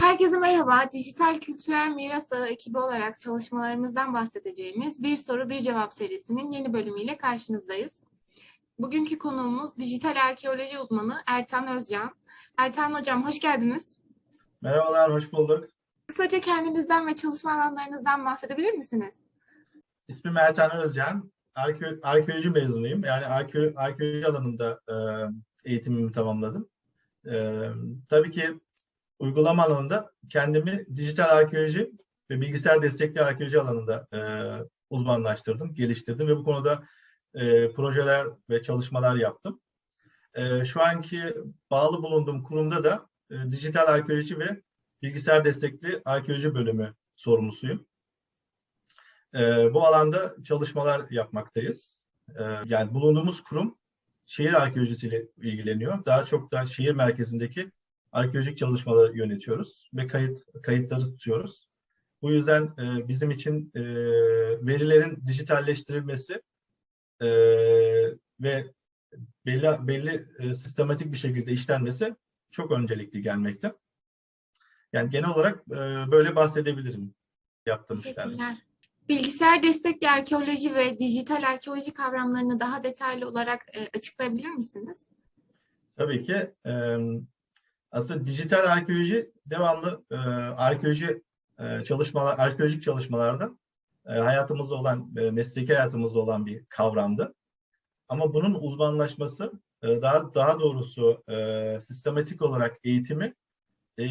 Herkese merhaba. Dijital Kültürel Miras Ağı ekibi olarak çalışmalarımızdan bahsedeceğimiz Bir Soru Bir Cevap serisinin yeni bölümüyle karşınızdayız. Bugünkü konuğumuz dijital arkeoloji uzmanı Ertan Özcan. Ertan Hocam hoş geldiniz. Merhabalar, hoş bulduk. Kısaca kendinizden ve çalışma alanlarınızdan bahsedebilir misiniz? İsmim Ertan Özcan. Arke arkeoloji mezunuyum. Yani arke arkeoloji alanında e, eğitimimi tamamladım. E, tabii ki uygulama alanında kendimi dijital arkeoloji ve bilgisayar destekli arkeoloji alanında e, uzmanlaştırdım, geliştirdim ve bu konuda e, projeler ve çalışmalar yaptım. E, şu anki bağlı bulunduğum kurumda da e, dijital arkeoloji ve bilgisayar destekli arkeoloji bölümü sorumlusuyum. E, bu alanda çalışmalar yapmaktayız. E, yani bulunduğumuz kurum şehir arkeolojisiyle ilgileniyor. Daha çok da şehir merkezindeki arkeolojik çalışmaları yönetiyoruz ve kayıt kayıtları tutuyoruz. Bu yüzden e, bizim için e, verilerin dijitalleştirilmesi e, ve belli belli sistematik bir şekilde işlenmesi çok öncelikli gelmekte. Yani genel olarak böyle bahsedebilirim yaptığım işlerden. Bilgisayar destekli arkeoloji ve dijital arkeoloji kavramlarını daha detaylı olarak e, açıklayabilir misiniz? Tabii ki. Aslında dijital arkeoloji devamlı arkeoloji e, çalışmalar, arkeolojik çalışmalarda hayatımızda olan, mesleki hayatımızda olan bir kavramdı. Ama bunun uzmanlaşması, daha daha doğrusu sistematik olarak eğitimi e,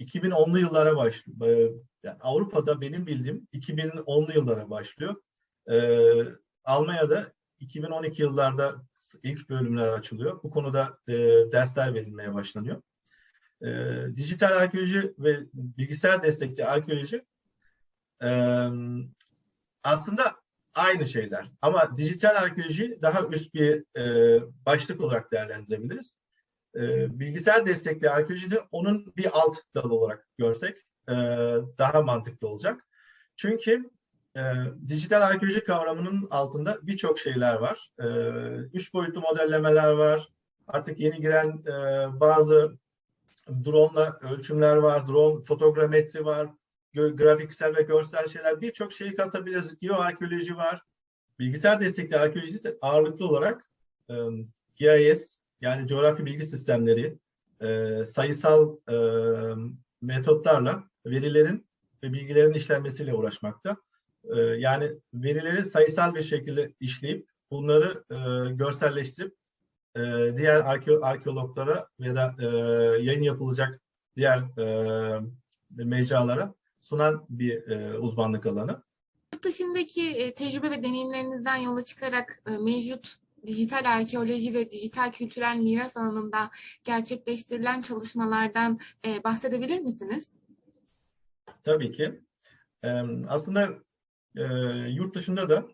2010'lu yıllara başlıyor. Yani Avrupa'da benim bildiğim 2010'lu yıllara başlıyor. E, Almanya'da 2012 yıllarda ilk bölümler açılıyor. Bu konuda e, dersler verilmeye başlanıyor. E, dijital arkeoloji ve bilgisayar destekli arkeoloji e, aslında aynı şeyler. Ama dijital arkeoloji daha üst bir e, başlık olarak değerlendirebiliriz. E, bilgisayar destekli arkeoloji de onun bir alt dalı olarak görsek e, daha mantıklı olacak. Çünkü e, dijital arkeoloji kavramının altında birçok şeyler var. E, üç boyutlu modellemeler var. Artık yeni giren e, bazı drone ölçümler var. Drone fotogrametri var. Grafiksel ve görsel şeyler. Birçok şeyi katabiliriz. Geoarkeoloji var. Bilgisayar destekli arkeoloji de ağırlıklı olarak e, GIS yani coğrafi bilgi sistemleri e, sayısal e, metotlarla verilerin ve bilgilerin işlenmesiyle uğraşmakta. E, yani verileri sayısal bir şekilde işleyip bunları e, görselleştirip e, diğer arke arkeologlara ya da e, yayın yapılacak diğer e, mecralara sunan bir uzmanlık alanı. Yurt dışındaki tecrübe ve deneyimlerinizden yola çıkarak mevcut dijital arkeoloji ve dijital kültürel miras alanında gerçekleştirilen çalışmalardan e, bahsedebilir misiniz? Tabii ki. E, aslında e, yurt dışında da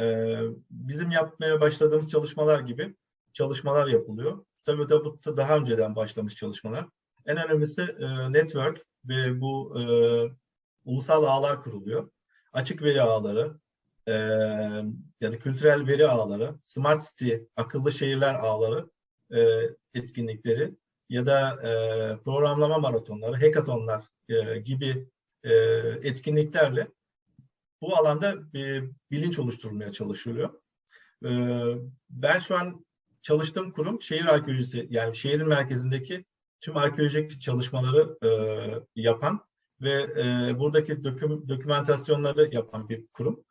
e, bizim yapmaya başladığımız çalışmalar gibi çalışmalar yapılıyor. Tabii bu daha önceden başlamış çalışmalar. En önemlisi e, network ve bu e, ulusal ağlar kuruluyor. Açık veri ağları, e, ya da kültürel veri ağları, smart city, akıllı şehirler ağları e, etkinlikleri ya da e, programlama maratonları, hackathonlar e, gibi e, etkinliklerle bu alanda bir bilinç oluşturulmaya çalışılıyor. E, ben şu an çalıştığım kurum şehir arkeolojisi, yani şehrin merkezindeki tüm arkeolojik çalışmaları e, yapan ve e, buradaki doküm, dokümantasyonları yapan bir kurum.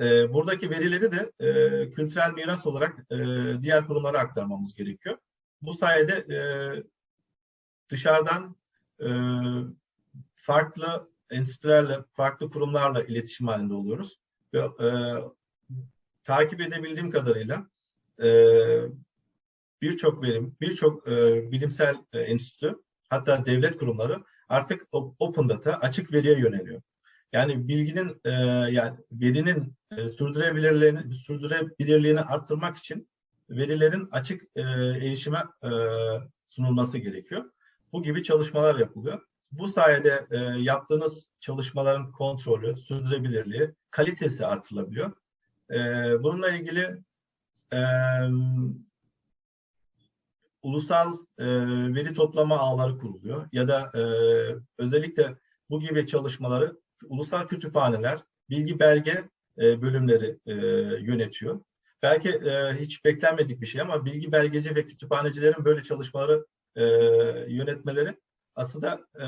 E, buradaki verileri de e, kültürel miras olarak e, diğer kurumlara aktarmamız gerekiyor. Bu sayede e, dışarıdan e, farklı enstitülerle, farklı kurumlarla iletişim halinde oluyoruz. Ve, e, takip edebildiğim kadarıyla e, birçok verim, birçok e, bilimsel e, enstitü, hatta devlet kurumları artık open data, açık veriye yöneliyor. Yani bilginin, e, yani verinin e, sürdürülebilirliğini, sürdürülebilirliğini arttırmak için verilerin açık e, erişime e, sunulması gerekiyor. Bu gibi çalışmalar yapılıyor. Bu sayede e, yaptığınız çalışmaların kontrolü, sürdürülebilirliği, kalitesi artırılabiliyor. E, bununla ilgili em, ulusal e, veri toplama ağları kuruluyor ya da e, özellikle bu gibi çalışmaları ulusal kütüphaneler, bilgi belge e, bölümleri e, yönetiyor. Belki e, hiç beklenmedik bir şey ama bilgi belgeci ve kütüphanecilerin böyle çalışmaları e, yönetmeleri aslında e,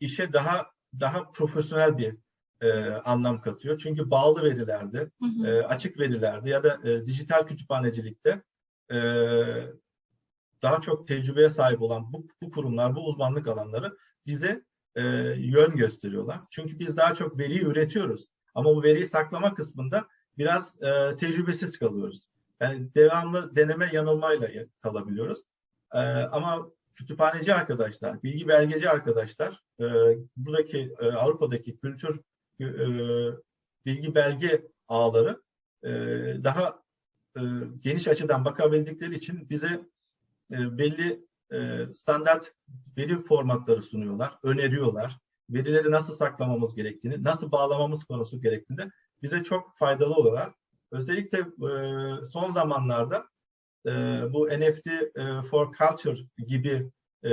işe daha daha profesyonel bir e, anlam katıyor. Çünkü bağlı verilerde, Hı hı. e, açık verilerde ya da e, dijital kütüphanecilikte e, daha çok tecrübeye sahip olan bu, bu kurumlar, bu uzmanlık alanları bize e, yön gösteriyorlar. Çünkü biz daha çok veriyi üretiyoruz. Ama bu veriyi saklama kısmında biraz e, tecrübesiz kalıyoruz. Yani devamlı deneme yanılmayla kalabiliyoruz. E, ama kütüphaneci arkadaşlar, bilgi belgeci arkadaşlar, e, buradaki e, Avrupa'daki kültür e, bilgi belge ağları e, daha e, geniş açıdan bakabildikleri için bize e, belli standart veri formatları sunuyorlar, öneriyorlar. Verileri nasıl saklamamız gerektiğini, nasıl bağlamamız konusu gerektiğinde bize çok faydalı oluyorlar. Özellikle e, son zamanlarda e, bu NFT e, for Culture gibi e,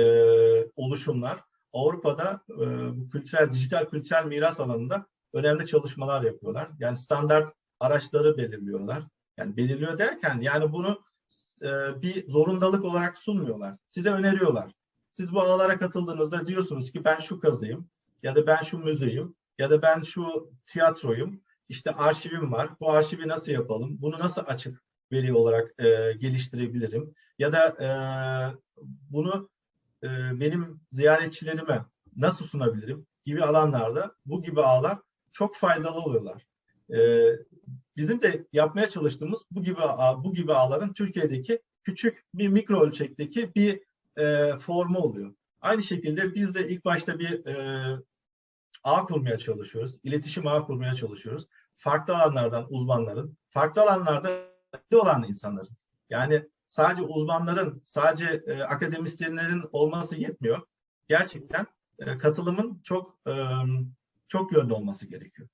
oluşumlar Avrupa'da e, bu kültürel, dijital kültürel miras alanında önemli çalışmalar yapıyorlar. Yani standart araçları belirliyorlar. Yani belirliyor derken yani bunu e, bir zorundalık olarak sunmuyorlar. Size öneriyorlar. Siz bu ağlara katıldığınızda diyorsunuz ki ben şu kazıyım ya da ben şu müzeyim ya da ben şu tiyatroyum. İşte arşivim var. Bu arşivi nasıl yapalım? Bunu nasıl açık veri olarak e, geliştirebilirim? Ya da e, bunu e, benim ziyaretçilerime nasıl sunabilirim? Gibi alanlarda bu gibi ağlar çok faydalı oluyorlar. E, bizim de yapmaya çalıştığımız bu gibi bu gibi ağların Türkiye'deki küçük bir mikro ölçekteki bir e, formu oluyor. Aynı şekilde biz de ilk başta bir e, ağ kurmaya çalışıyoruz. İletişim ağı kurmaya çalışıyoruz. Farklı alanlardan uzmanların, farklı alanlarda olan insanların. Yani sadece uzmanların, sadece e, akademisyenlerin olması yetmiyor. Gerçekten e, katılımın çok e, çok yönlü olması gerekiyor.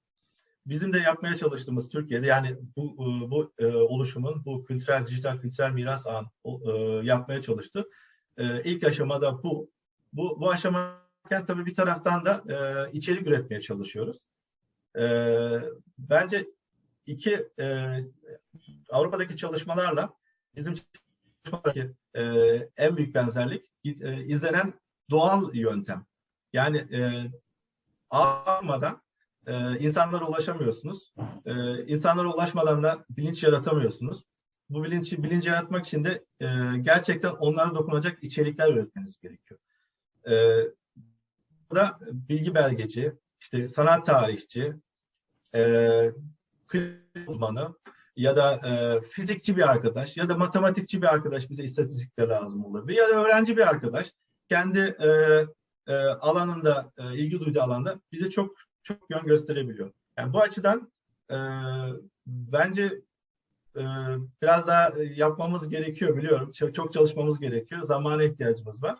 Bizim de yapmaya çalıştığımız Türkiye'de yani bu e, bu e, oluşumun bu kültürel dijital kültürel miras ağın e, yapmaya çalıştı. İlk aşamada bu. Bu bu aşamayken tabii bir taraftan da içerik üretmeye çalışıyoruz. Bence iki Avrupa'daki çalışmalarla bizim çalışmalardaki en büyük benzerlik izlenen doğal yöntem. Yani ağlamadan e, insanlara ulaşamıyorsunuz. E, insanlara ulaşmadan da bilinç yaratamıyorsunuz. Bu bilinci bilinci yaratmak için de e, gerçekten onlara dokunacak içerikler üretmeniz gerekiyor. E, burada bilgi belgeci, işte sanat tarihçi, e, uzmanı ya da e, fizikçi bir arkadaş ya da matematikçi bir arkadaş bize istatistikte lazım olabilir. Ya da öğrenci bir arkadaş kendi e, e, alanında, e, ilgi duyduğu alanda bize çok çok yön gösterebiliyor. Yani bu açıdan e, bence e, biraz daha yapmamız gerekiyor biliyorum. Çok, çok çalışmamız gerekiyor. Zamana ihtiyacımız var.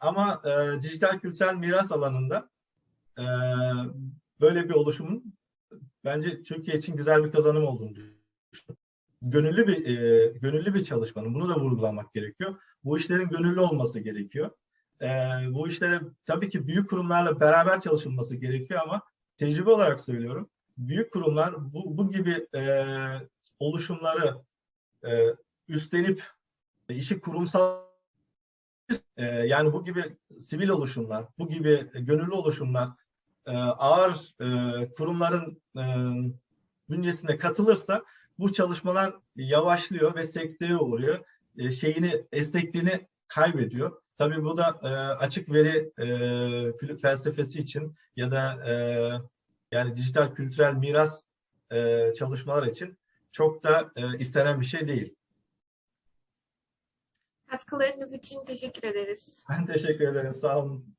Ama e, dijital kültürel miras alanında e, böyle bir oluşumun bence Türkiye için güzel bir kazanım olduğunu düşünüyorum. Gönüllü bir e, gönüllü bir çalışmanın bunu da vurgulamak gerekiyor. Bu işlerin gönüllü olması gerekiyor. E, bu işlere tabii ki büyük kurumlarla beraber çalışılması gerekiyor ama tecrübe olarak söylüyorum. Büyük kurumlar bu, bu gibi e, oluşumları e, üstlenip e, işi kurumsal e, yani bu gibi sivil oluşumlar, bu gibi gönüllü oluşumlar e, ağır e, kurumların e, bünyesine katılırsa bu çalışmalar yavaşlıyor ve sekteye uğruyor. E, şeyini, esnekliğini kaybediyor. Tabii bu da e, açık veri e, felsefesi için ya da e, yani dijital kültürel miras e, çalışmalar için çok da e, istenen bir şey değil. Katkılarınız için teşekkür ederiz. Ben teşekkür ederim. Sağ olun.